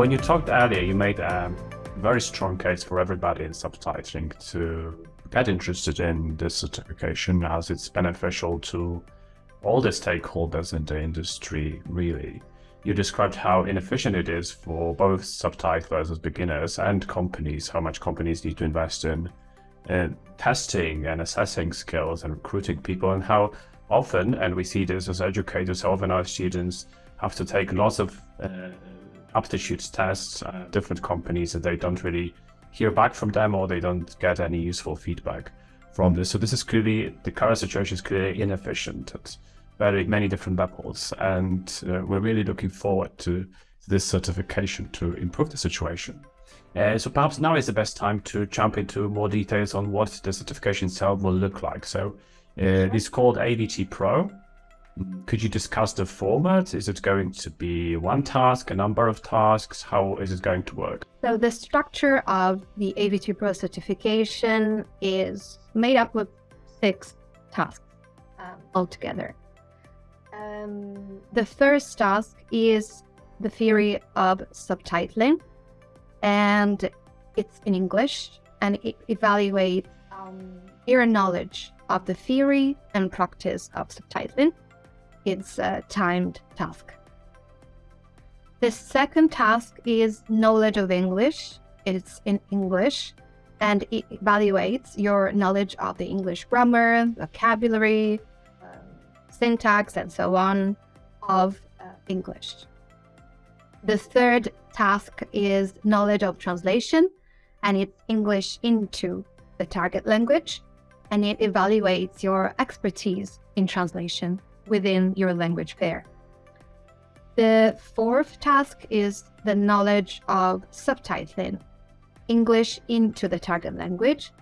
When you talked earlier, you made a very strong case for everybody in subtitling to get interested in this certification as it's beneficial to all the stakeholders in the industry, really. You described how inefficient it is for both subtitlers as beginners and companies, how much companies need to invest in testing and assessing skills and recruiting people, and how often, and we see this as educators, often our students have to take lots of uh, aptitude tests at different companies and they don't really hear back from them or they don't get any useful feedback from this. So this is clearly, the current situation is clearly inefficient at very many different levels. And uh, we're really looking forward to this certification to improve the situation. Uh, so perhaps now is the best time to jump into more details on what the certification itself will look like. So uh, it's called AVT Pro. Could you discuss the format? Is it going to be one task, a number of tasks? How is it going to work? So the structure of the AVT Pro certification is made up of six tasks um, altogether. Um, the first task is the theory of subtitling, and it's in English, and it evaluates um, your knowledge of the theory and practice of subtitling it's a timed task. The second task is knowledge of English. It's in English and it evaluates your knowledge of the English grammar, vocabulary, um, syntax, and so on of uh, English. The third task is knowledge of translation, and it's English into the target language, and it evaluates your expertise in translation within your language pair. The fourth task is the knowledge of subtitling English into the target language.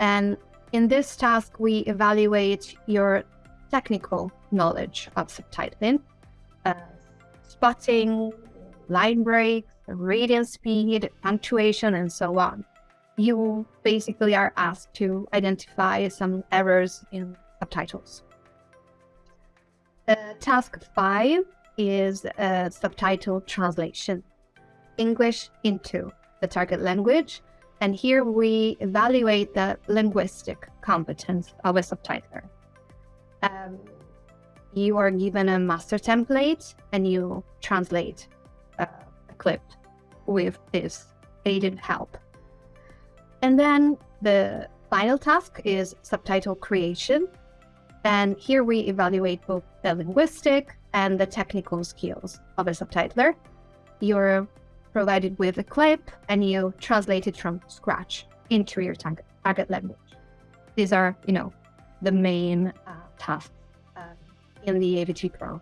And in this task, we evaluate your technical knowledge of subtitling, uh, spotting, line breaks, reading speed, punctuation, and so on. You basically are asked to identify some errors in subtitles. Uh, task five is a subtitle translation, English into the target language. And here we evaluate the linguistic competence of a subtitler. Um, you are given a master template and you translate uh, a clip with this aided help. And then the final task is subtitle creation. And here we evaluate both the linguistic and the technical skills of a subtitler. You're provided with a clip and you translate it from scratch into your target, language. These are, you know, the main uh, tasks uh, in the AVT Pro.